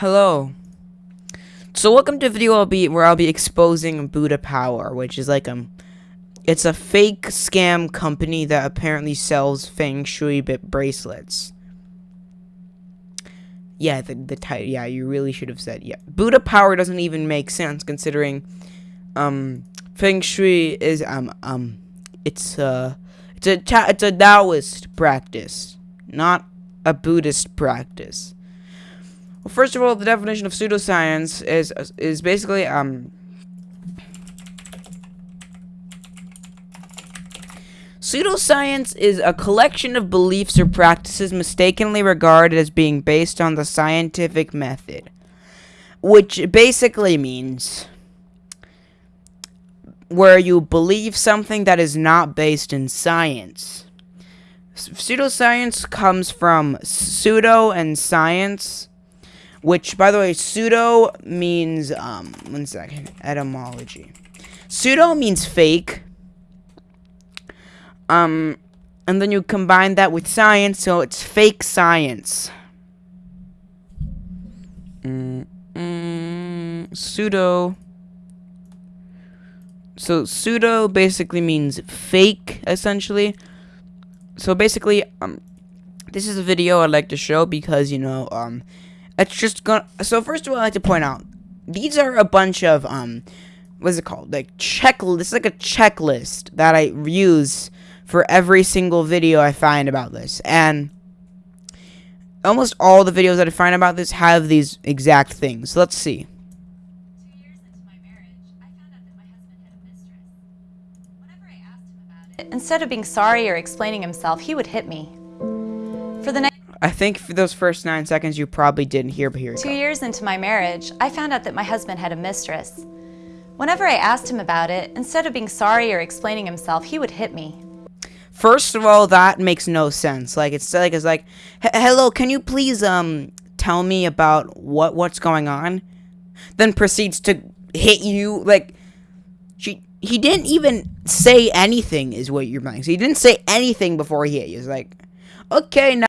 Hello. So welcome to a video I'll be where I'll be exposing Buddha Power, which is like um it's a fake scam company that apparently sells feng shui bit bracelets. Yeah, the the title. Yeah, you really should have said yeah. Buddha Power doesn't even make sense considering um feng shui is um um it's uh it's a it's a Taoist practice, not a Buddhist practice. Well, first of all, the definition of pseudoscience is is basically um Pseudoscience is a collection of beliefs or practices mistakenly regarded as being based on the scientific method, which basically means where you believe something that is not based in science. Pseudoscience comes from pseudo and science, which, by the way, pseudo means, um, one second, etymology. Pseudo means fake. Um, and then you combine that with science, so it's fake science. Mm, mm, pseudo. So pseudo basically means fake, essentially. So basically, um, this is a video I'd like to show because you know, um, it's just gonna. So first of all, I like to point out these are a bunch of um, what's it called? Like checklist. This is like a checklist that I use for every single video I find about this, and almost all the videos that I find about this have these exact things. Let's see. Instead of being sorry or explaining himself, he would hit me. For the next I think for those first nine seconds you probably didn't hear, but here two years into my marriage, I found out that my husband had a mistress. Whenever I asked him about it, instead of being sorry or explaining himself, he would hit me. First of all, that makes no sense. Like it's like it's like, hello, can you please um tell me about what what's going on? Then proceeds to hit you like she he didn't even say anything is what you're saying. So he didn't say anything before he hit you. It's like, okay, now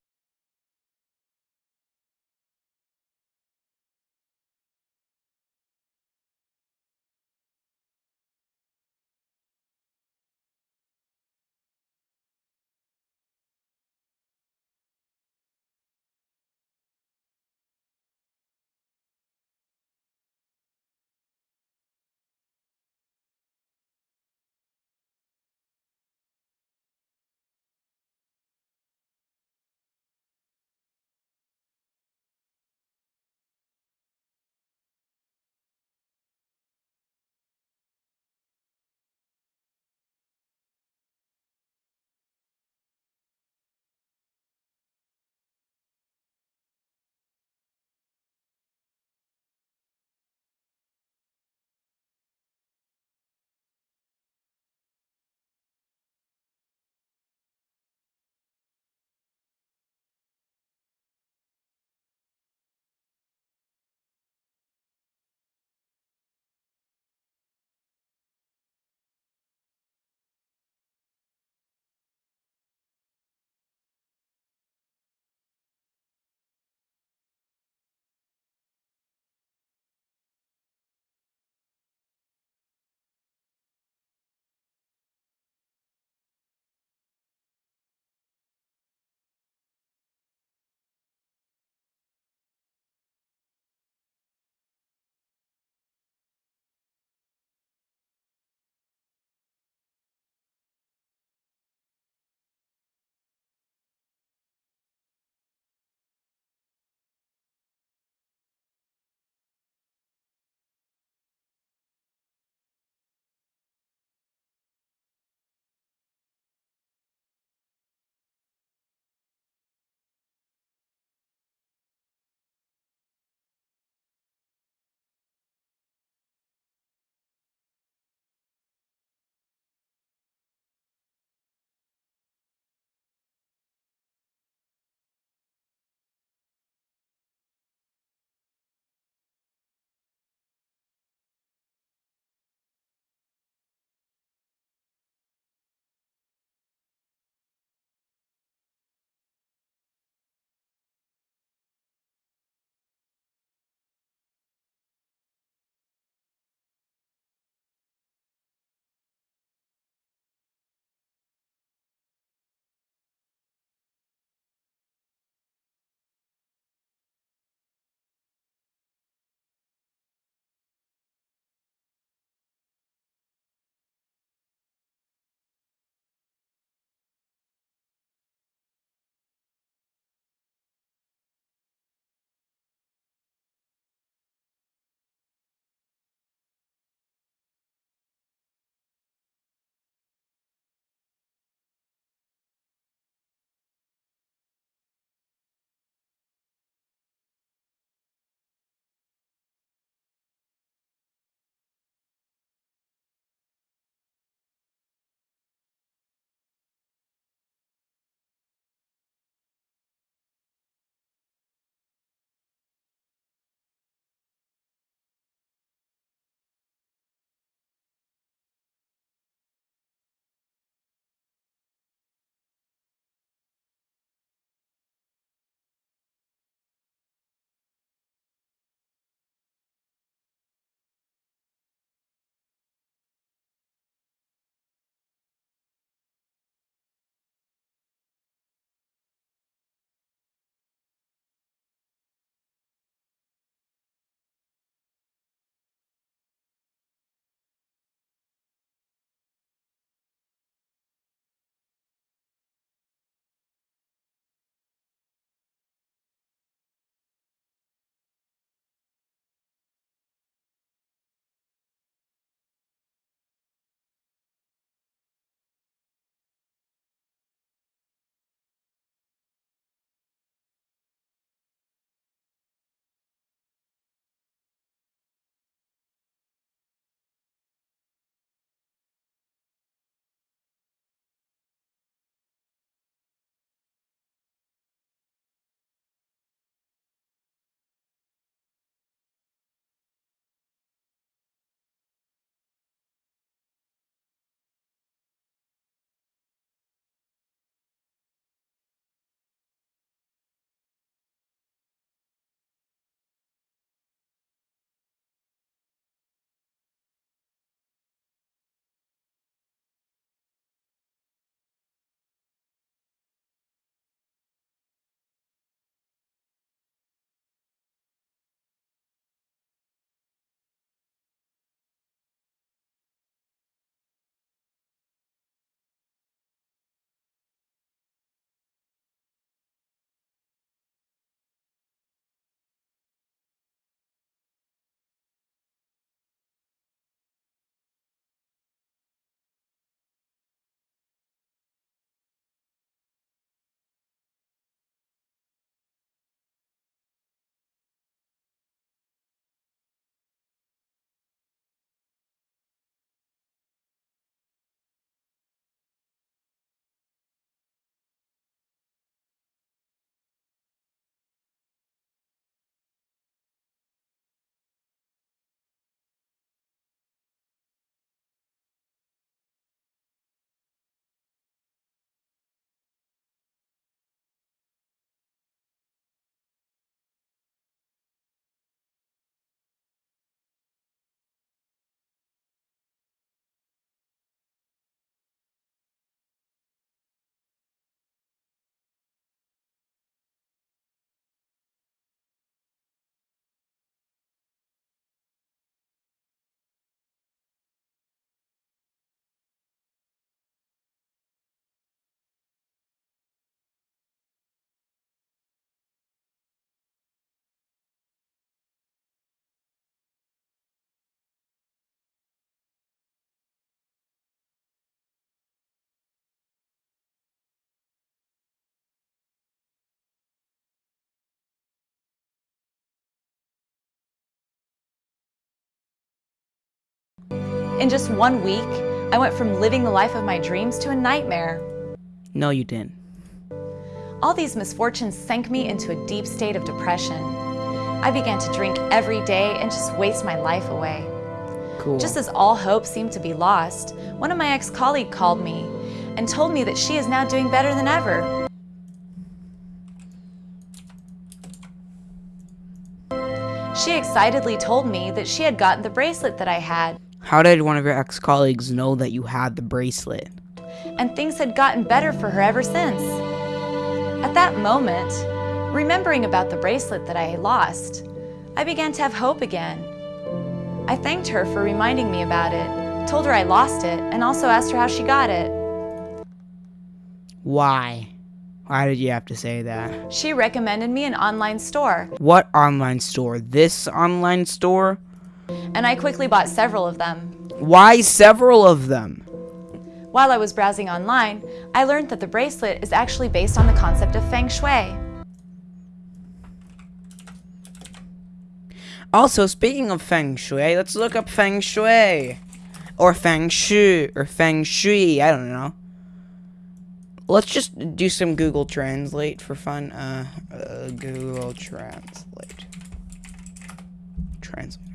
In just one week, I went from living the life of my dreams to a nightmare. No, you didn't. All these misfortunes sank me into a deep state of depression. I began to drink every day and just waste my life away. Cool. Just as all hope seemed to be lost, one of my ex-colleagues called me and told me that she is now doing better than ever. She excitedly told me that she had gotten the bracelet that I had, How did one of your ex-colleagues know that you had the bracelet? and things had gotten better for her ever since. At that moment, remembering about the bracelet that I lost, I began to have hope again. I thanked her for reminding me about it, told her I lost it, and also asked her how she got it. Why? Why did you have to say that? She recommended me an online store, What online store? This online store? And I quickly bought several of them. Why several of them? While I was browsing online, I learned that the bracelet is actually based on the concept of feng shui. Also, speaking of feng shui, let's look up feng shui. Or feng shui, or feng shui, I don't know. Let's just do some Google Translate for fun. Uh, uh Google Translate. Translate.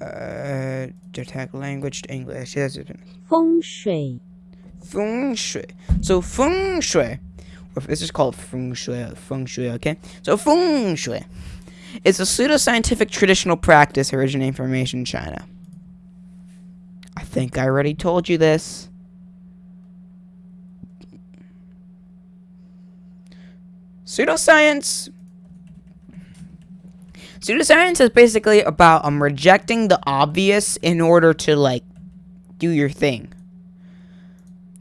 Uh, detect language to English. Yes, it's 风水，feng shui. So feng shui, this is called feng shui, feng shui. Okay, so feng shui is a pseudoscientific traditional practice originating from ancient China. I think I already told you this. Pseudoscience. Pseudoscience is basically about um rejecting the obvious in order to like do your thing.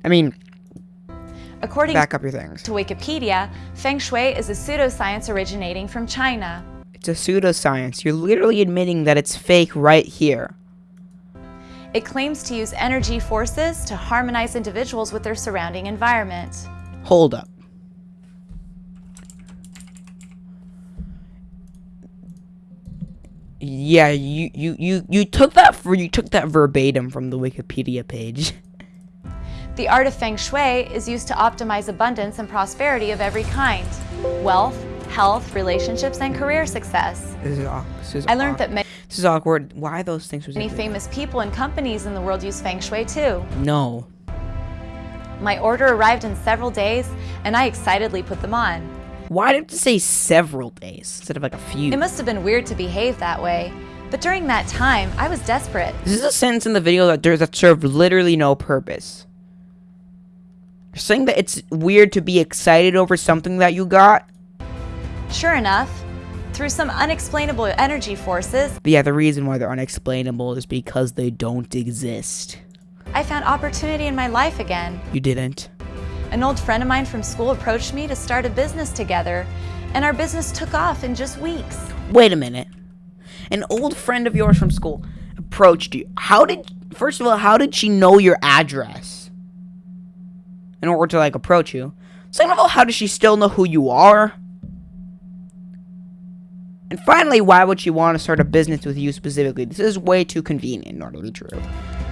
I mean, According back up your things. to Wikipedia, feng shui is a pseudoscience originating from China. It's a pseudoscience. You're literally admitting that it's fake right here. It claims to use energy forces to harmonize individuals with their surrounding environment. Hold up. Yeah, you, you, you, you took that for you took that verbatim from the Wikipedia page. The art of feng shui is used to optimize abundance and prosperity of every kind wealth, health, relationships, and career success. This is, this is I learned awk- that many this is awkward. Why those things Many famous people and companies in the world use feng shui too. No. My order arrived in several days, and I excitedly put them on. Why did it say several days instead of like a few? It must have been weird to behave that way, but during that time, I was desperate. This is a sentence in the video that there's that served literally no purpose. You're saying that it's weird to be excited over something that you got? Sure enough, through some unexplainable energy forces, But yeah, the reason why they're unexplainable is because they don't exist. I found opportunity in my life again. You didn't. An old friend of mine from school approached me to start a business together, and our business took off in just weeks. Wait a minute. An old friend of yours from school approached you. How did first of all, how did she know your address? In order to like approach you. Second of all, how does she still know who you are? And finally, why would she want to start a business with you specifically? This is way too convenient in order to be true.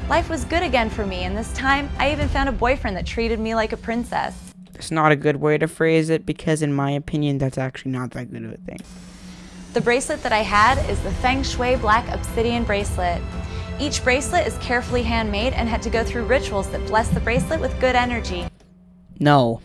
Life was good again for me, and this time I even found a boyfriend that treated me like a princess. It's not a good way to phrase it because, in my opinion, that's actually not that good of a thing. The bracelet that I had is the Feng Shui Black Obsidian Bracelet. Each bracelet is carefully handmade and had to go through rituals that bless the bracelet with good energy. No.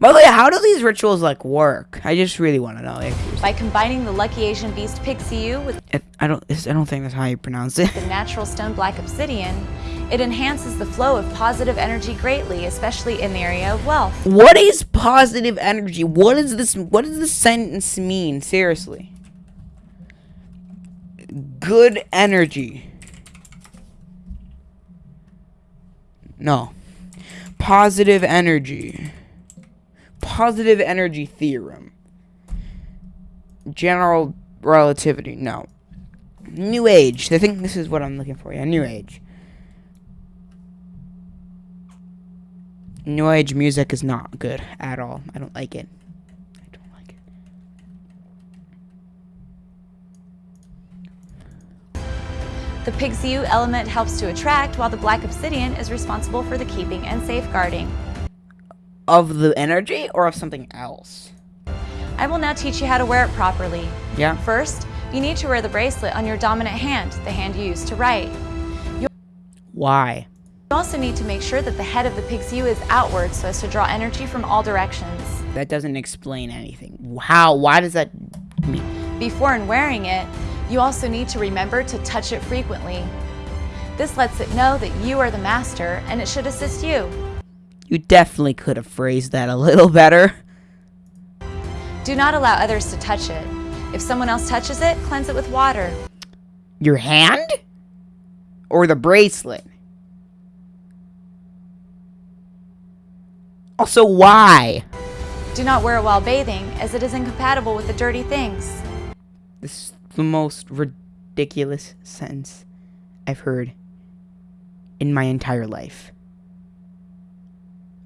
By the way, how do these rituals like work? I just really want to know. Like, By combining the Lucky Asian Beast Pixiu with it- I don't. I don't think that's how you pronounce it. the natural stone black obsidian, it enhances the flow of positive energy greatly, especially in the area of wealth. What is positive energy? What is this? What does this sentence mean? Seriously. Good energy. No. Positive energy. Positive energy theorem. General relativity. No. New Age. I think this is what I'm looking for. Yeah, New Age. New Age music is not good at all. I don't like it. I don't like it. The pig's element helps to attract, while the black obsidian is responsible for the keeping and safeguarding. Of the energy or of something else? I will now teach you how to wear it properly. Yeah. First, you need to wear the bracelet on your dominant hand, the hand you use to write. Why? You also need to make sure that the head of the Pixiu is outward so as to draw energy from all directions. That doesn't explain anything. How? Why does that mean? Before and wearing it, you also need to remember to touch it frequently. This lets it know that you are the master and it should assist you. You definitely could have phrased that a little better. Do not allow others to touch it. If someone else touches it, cleanse it with water. Your hand? Or the bracelet? Also, why? Do not wear it while bathing, as it is incompatible with the dirty things. This is the most ridiculous sentence I've heard in my entire life.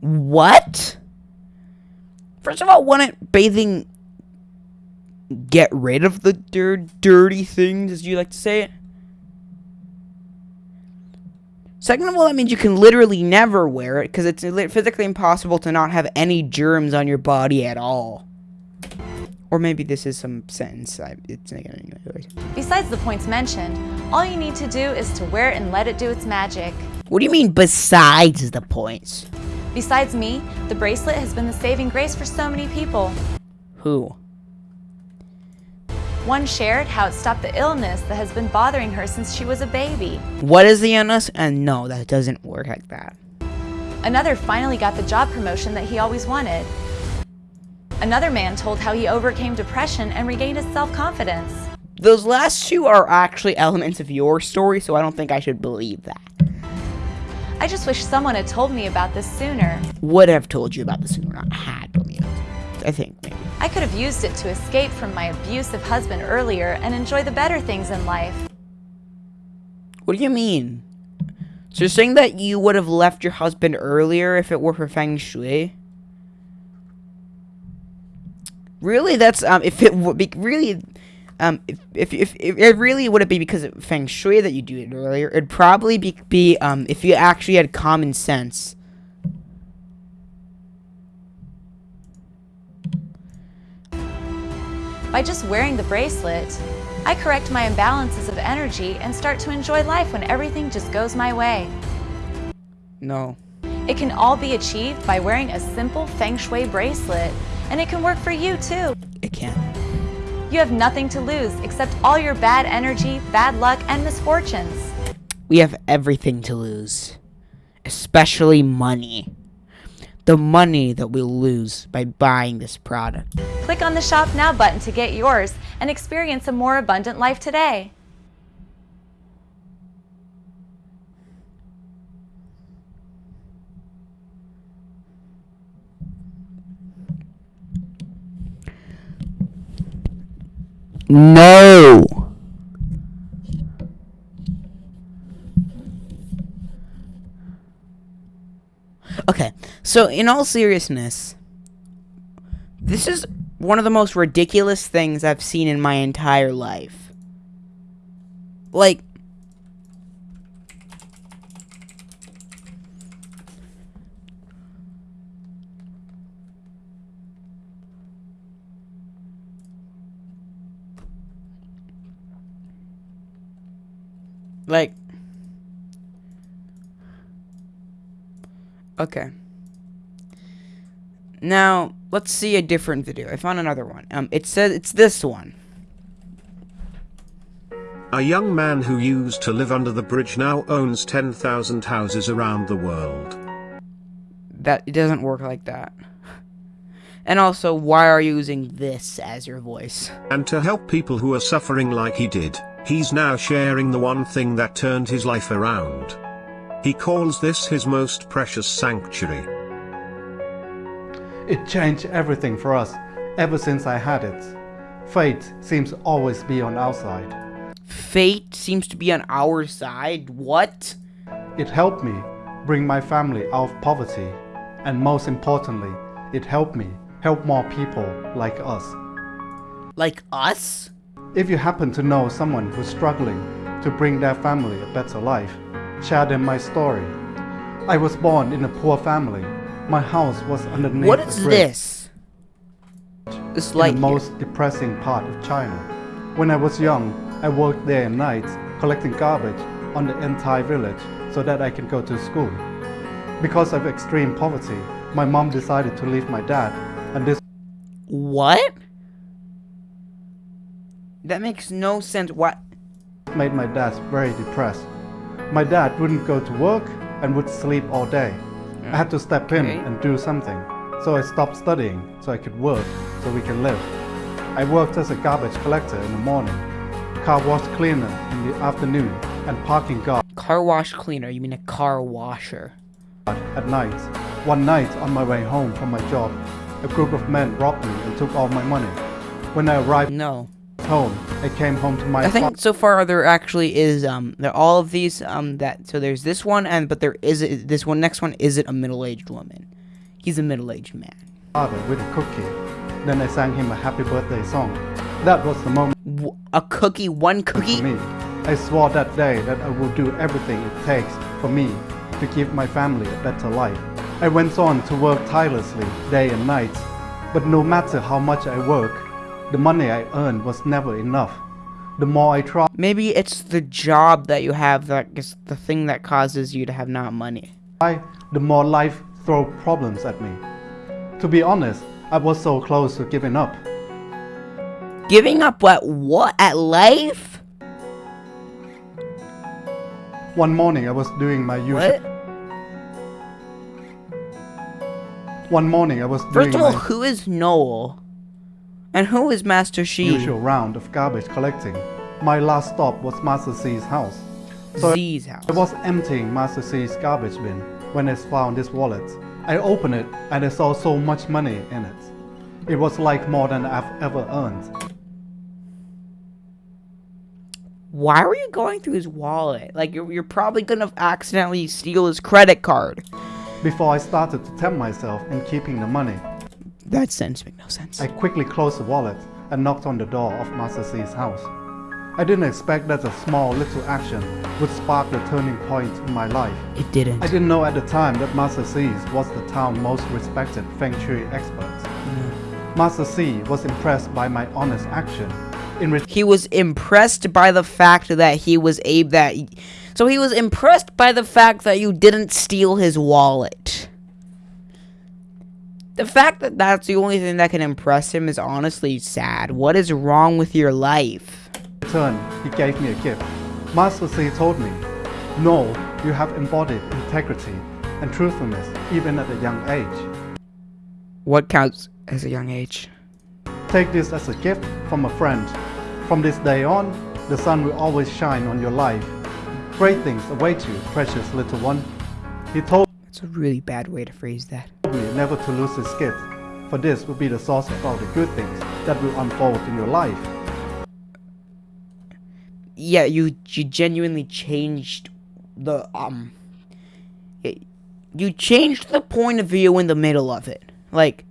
What? First of all, wouldn't bathing get rid of the dir- dirty things, as you like to say it? Second of all, that means you can literally never wear it because it's physically impossible to not have any germs on your body at all. Or maybe this is some sentence. I, it's anyways. Besides the points mentioned, all you need to do is to wear it and let it do its magic. What do you mean besides the points? Besides me, the bracelet has been the saving grace for so many people. Who? One shared how it stopped the illness that has been bothering her since she was a baby. What is the illness? And no, that doesn't work like that. Another finally got the job promotion that he always wanted. Another man told how he overcame depression and regained his self-confidence. Those last two are actually elements of your story, so I don't think I should believe that. I just wish someone had told me about this sooner. Would have told you about this sooner, not had told me. I think maybe. I could have used it to escape from my abusive husband earlier and enjoy the better things in life. What do you mean? So you're saying that you would have left your husband earlier if it were for feng shui? Really, that's um. If it would be really, um, if if if, if it really would it be because of feng shui that you do it earlier? It'd probably be be um if you actually had common sense. By just wearing the bracelet, I correct my imbalances of energy and start to enjoy life when everything just goes my way. No. It can all be achieved by wearing a simple feng shui bracelet, and it can work for you too. You have nothing to lose except all your bad energy, bad luck, and misfortunes. We have everything to lose, especially money. The money that we'll lose by buying this product. Click on the Shop Now button to get yours and experience a more abundant life today. No. Okay, so in all seriousness, this is one of the most ridiculous things I've seen in my entire life. Like, like, okay. Now, let's see a different video. I found another one. Um, it says it's this one. A young man who used to live under the bridge now owns 10,000 houses around the world. That it doesn't work like that. And also, why are you using this as your voice? And to help people who are suffering like he did, he's now sharing the one thing that turned his life around. He calls this his most precious sanctuary. It changed everything for us ever since I had it. Fate seems always be on our side. Fate seems to be on our side. What? It helped me bring my family out of poverty. And most importantly, it helped me help more people like us. Like us? If you happen to know someone who's struggling, to bring their family a better life, share them my story. I was born in a poor family. My house was underneath What bridge this? This light in the most depressing part of China. When I was young, I worked day and night collecting garbage on the entire village so that I can go to school. Because of extreme poverty, my mom decided to leave my dad, and this What? That makes no sense. What? made my dad very depressed. My dad wouldn't go to work and would sleep all day. I had to step in Okay. and do something. So I stopped studying so I could work so we can live. I worked as a garbage collector in the morning, car wash cleaner in the afternoon, and parking guard Car wash cleaner. You mean a car washer? at night. One night on my way home from my job, a group of men robbed me and took all my money. When I arrived No. Home, I came home to my I think so far there actually is um there all of these um that so there's this one and but there is a, this one next one isn't a middle-aged woman. He's a middle-aged man. father with a cookie. Then I sang him a happy birthday song. That was the moment W- a cookie, one cookie. for me. I swore that day that I would do everything it takes for me to give my family a better life. I went on to work tirelessly day and night, but no matter how much I work, the money I earned was never enough. The more I tried, Maybe it's the job that you have that is the thing that causes you to have not money. the more life threw problems at me. To be honest, I was so close to giving up. Giving up what what at life? One morning I was doing my usual. What? One morning I was doing First of all, who is Noel? And who is Master Shi? usual round of garbage collecting. My last stop was Master C's house. So Z's house. I was emptying Master C's garbage bin when I found this wallet. I opened it and I saw so much money in it. It was like more than I've ever earned. Why were you going through his wallet? Like you're, you're probably gonna accidentally steal his credit card. Before I started to tempt myself in keeping the money, That sense make no sense. I quickly closed the wallet and knocked on the door of Master C's house. I didn't expect that a small little action would spark the turning point in my life. it didn't. I didn't know at the time that Master C's was the town's most respected Feng Shui expert. Mm. Master C was impressed by my honest action. In he was impressed by the fact that he was able that so he was impressed by the fact that you didn't steal his wallet the fact that that's the only thing that can impress him is honestly sad what is wrong with your life he gave me a gift. Master C told me, No, you have embodied integrity and truthfulness even at a young age. what counts as a young age Take this as a gift from a friend. From this day on, the sun will always shine on your life. Great things await you, precious little one. He told that's a really bad way to phrase that me never to lose this gift, for this will be the source of all the good things that will unfold in your life. yeah you you genuinely changed the um you changed the point of view in the middle of it like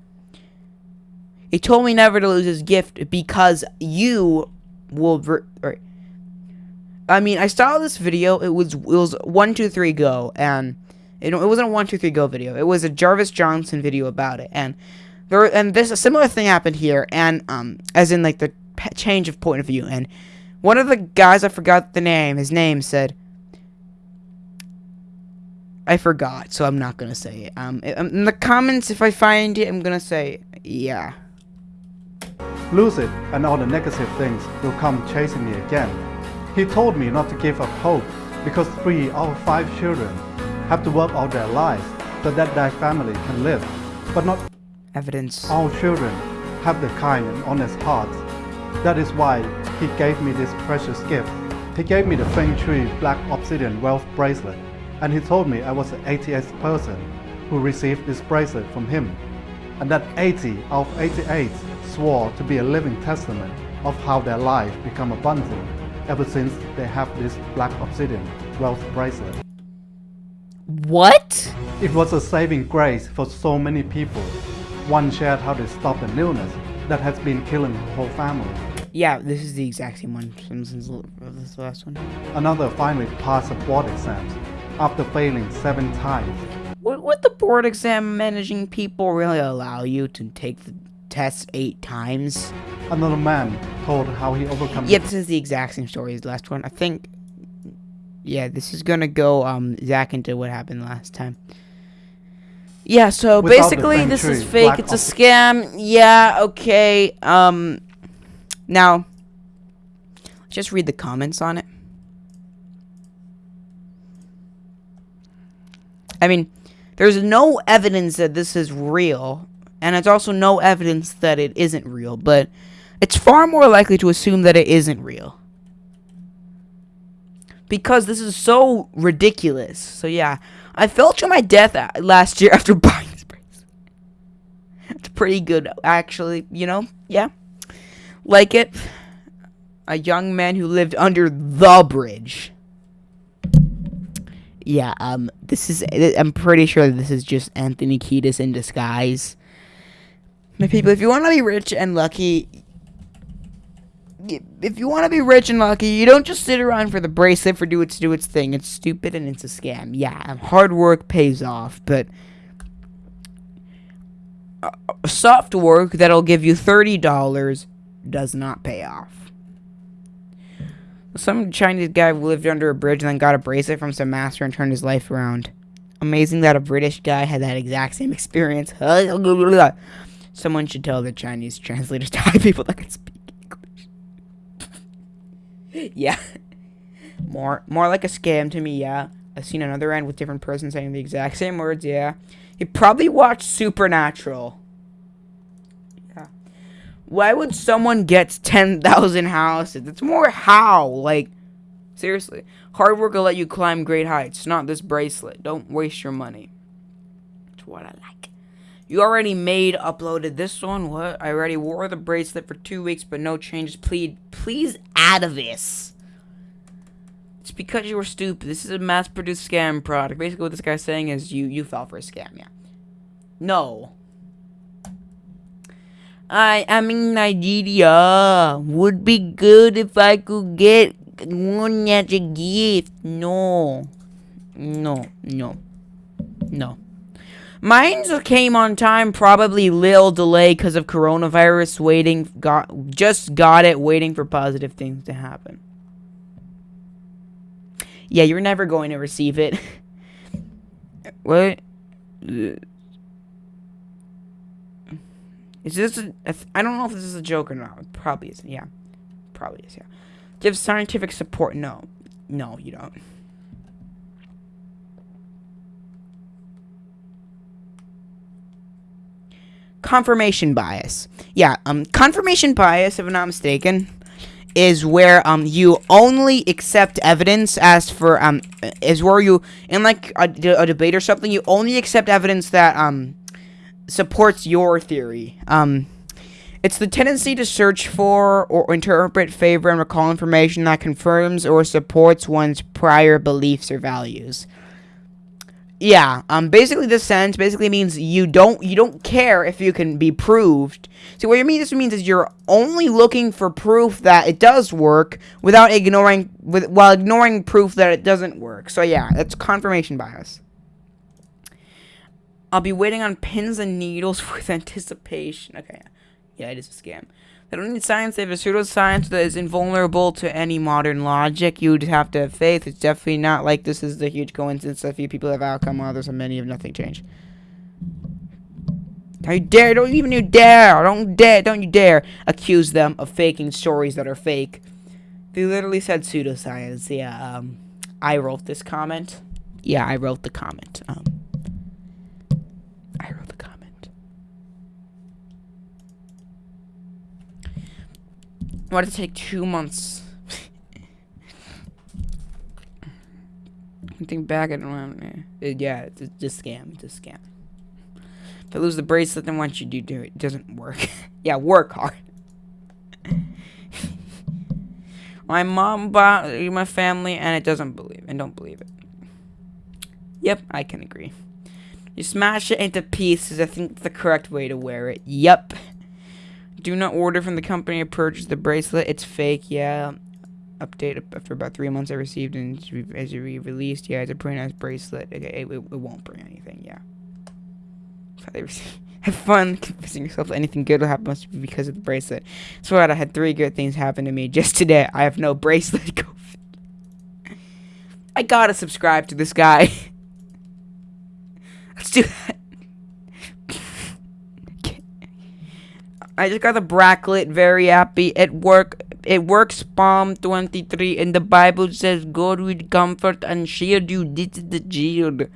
he told me never to lose his gift because you will I mean I saw this video it was it was one two three go and it, it wasn't a one two three go video it was a Jarvis Johnson video about it and there and this a similar thing happened here and um as in like the change of point of view and one of the guys, I forgot the name, his name said, I forgot, so I'm not gonna say it. Um, um, in the comments, if I find it, I'm gonna say, yeah. Lose it, and all the negative things will come chasing me again. He told me not to give up hope because three out of five children have to work all their lives so that their family can live. But not Evidence. all children have the kind and honest hearts. That is why he gave me this precious gift. He gave me the Feng Shui Black Obsidian Wealth Bracelet, and he told me I was the 80th person who received this bracelet from him, and that 80 out of 88 swore to be a living testament of how their life become abundant ever since they have this Black Obsidian Wealth Bracelet. What? It was a saving grace for so many people. One shared how they stopped an illness that has been killing the whole family. Yeah, this is the exact same one. Since this last one. Another finally passed the board exams after failing seven times. Would, would the board exam managing people really allow you to take the test eight times? Another man told how he overcome. Yeah, this is the exact same story as the last one. I think. Yeah, this is gonna go um Zach into what happened last time. Yeah, so Without basically this is fake. black It's a scam. Yeah, okay. Um, now, just read the comments on it. I mean, there's no evidence that this is real, and it's also no evidence that it isn't real, but it's far more likely to assume that it isn't real. Because this is so ridiculous. So, yeah, I fell to my death last year after buying this bracelet. It's pretty good, actually, you know? Yeah. Like it. A young man who lived under the bridge. Yeah, um, this is. I'm pretty sure this is just Anthony Kiedis in disguise. My people, if you want to be rich and lucky, if you want to be rich and lucky, you don't just sit around for the bracelet for do its do its thing. It's stupid and it's a scam. Yeah, hard work pays off, but uh, soft work that'll give you thirty dollars does not pay off. Some Chinese guy lived under a bridge and then got a bracelet from some master and turned his life around. Amazing that a British guy had that exact same experience. Someone should tell the Chinese translators to hire people that can speak. yeah. More more like a scam to me, yeah. I've seen another end with different person saying the exact same words, yeah. He probably watched Supernatural. Yeah. Why would someone get 10,000 houses? It's more how. Like, seriously. Hard work will let you climb great heights, not this bracelet. Don't waste your money. That's what I like. You already made, uploaded this one. What? I already wore the bracelet for two weeks, but no changes. Please, please add of this. It's because you were stupid. This is a mass-produced scam product. Basically, what this guy's saying is you you fell for a scam. Yeah. No. I am in Nigeria. Would be good if I could get one as a gift. No. No. No. No. Mine came on time, probably little delay because of coronavirus. Waiting, got just got it, waiting for positive things to happen. Yeah, you're never going to receive it. what? Is this? If- I don't know if this is a joke or not. It probably isn't. Yeah, probably is. Yeah. Give scientific support. No, no, you don't. Confirmation bias. Yeah, um, confirmation bias, if I'm not mistaken, is where um you only accept evidence as for um is where you in like a, a debate or something you only accept evidence that um supports your theory. Um, it's the tendency to search for or interpret, favor, and recall information that confirms or supports one's prior beliefs or values. Yeah, um, basically this sentence basically means you don't you don't care if you can be proved. See, what you mean this means is you're only looking for proof that it does work without ignoring with while ignoring proof that it doesn't work. So yeah, that's confirmation bias. I'll be waiting on pins and needles with anticipation. Okay, yeah, it is a scam. They don't need science. They have a pseudoscience that is invulnerable to any modern logic. You would have to have faith. It's definitely not like this is the huge coincidence. A few people have outcome, while others and many have nothing changed. Don't you dare! Don't even you dare! Don't dare! Don't you dare accuse them of faking stories that are fake. They literally said pseudoscience. Yeah. Um, I wrote this comment. Yeah, I wrote the comment. Um, I wrote the comment. Why did it take two months? I think back, I don't. It- yeah, it's it's a scam. It's a scam. If I lose the bracelet, then once you do? It doesn't work. yeah, work hard. my mom bought my family, and it doesn't believe and don't believe it. Yep, I can agree. You smash it into pieces. I think the correct way to wear it. Yep. Do not order from the company or purchase the bracelet. It's fake. Yeah. Update after about three months. I received and as it re-released. Yeah, it's a pretty nice bracelet. Okay, it, it, it won't bring anything. Yeah. Have fun convincing yourself that anything good will happen must be because of the bracelet. So? I had three good things happen to me just today. I have no bracelet. I gotta subscribe to this guy. Let's do that. Okay. I just got the bracelet. Very happy. It work. It works. Psalm 23 in the Bible says, "God will comfort and shield you." This is the shield.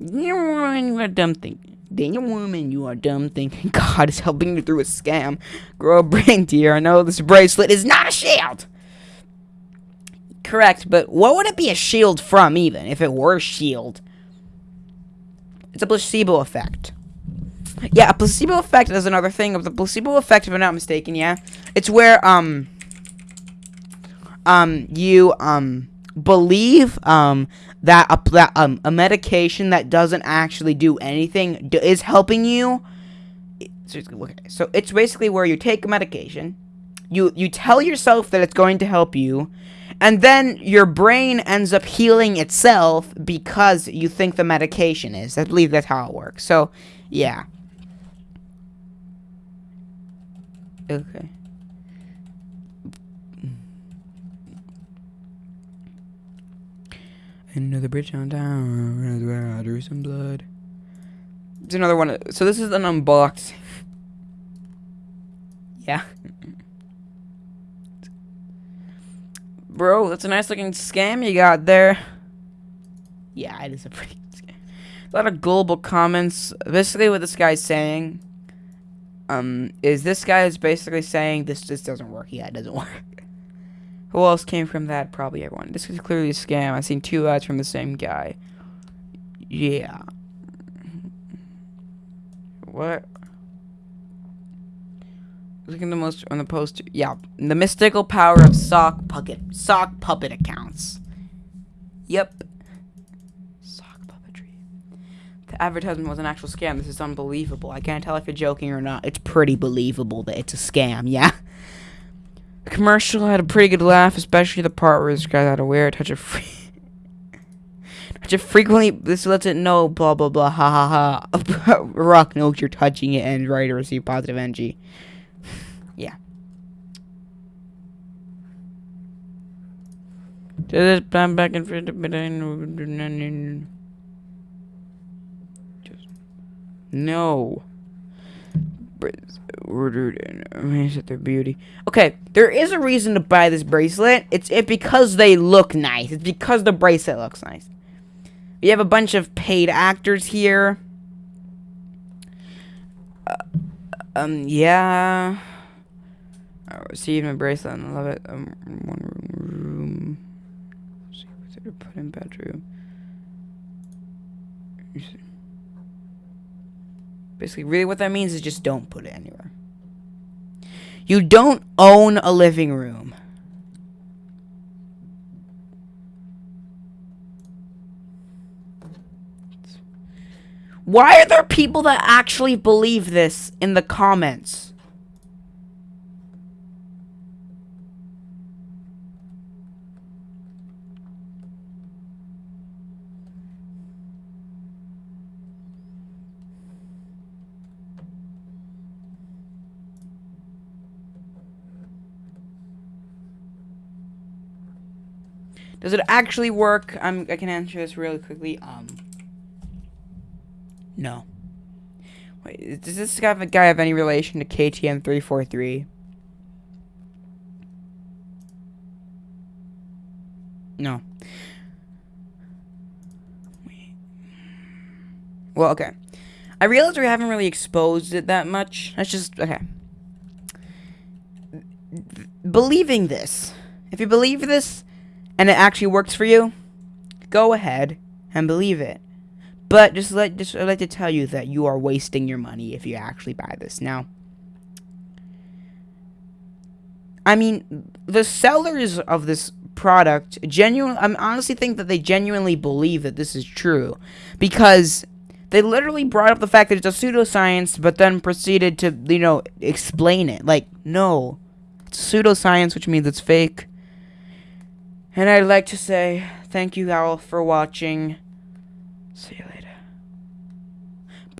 You are dumb thinking. Daniel woman, you are dumb thinking. God is helping you through a scam. Grow a brain, dear. I know this bracelet is not a shield. Correct, but what would it be a shield from, even if it were a shield? It's a placebo effect. Yeah, a placebo effect is another thing of the placebo effect, if I'm not mistaken. Yeah, it's where um um you um believe um that a that, um a medication that doesn't actually do anything is helping you. So it's basically where you take a medication, you you tell yourself that it's going to help you, and then your brain ends up healing itself because you think the medication is. I believe that's how it works. So, yeah. Okay. Another bridge on down. Where I drew some blood. It's another one. So this is an unboxed. yeah. Bro, that's a nice looking scam you got there. Yeah, it is a pretty scam. A lot of global comments. Basically, what this guy's saying, um, is this guy is basically saying this just doesn't work. Yeah, it doesn't work. Who else came from that? Probably everyone. This is clearly a scam. I've seen two ads from the same guy. Yeah. What? Look at the most on the poster. Yeah, the mystical power of sock puppet sock puppet accounts. Yep. The advertisement was an actual scam. This is unbelievable. I can't tell if you're joking or not. It's pretty believable that it's a scam. Yeah. The commercial had a pretty good laugh, especially the part where this guy had to wear touch of free. touch of frequently. This lets it know. Blah blah blah. Ha ha ha. Rock knows you're touching it and ready to receive positive energy. yeah I know. Just no. Ordered and amazed their beauty. Okay, there is a reason to buy this bracelet. It's it because they look nice. It's because the bracelet looks nice. We have a bunch of paid actors here. Uh, um, yeah. I received my bracelet and I love it. Um, one room. Let's see put in bedroom. Basically, really what that means is just don't put it anywhere. You don't own a living room. Why are there people that actually believe this in the comments? Does it actually work? I'm, I can answer this really quickly. Um, no. Wait, does this guy, guy have any relation to KTM 343? No. Wait. Well, okay. I realize we haven't really exposed it that much. That's just okay. Believing this, if you believe this, and it actually works for you, go ahead and believe it. But just let just I'd like to tell you that you are wasting your money if you actually buy this. Now, I mean, the sellers of this product genuinely I honestly think that they genuinely believe that this is true because They literally brought up the fact that it's a pseudoscience, but then proceeded to, you know, explain it. Like, no. It's pseudoscience, which means it's fake. And I'd like to say thank you all for watching. See you later.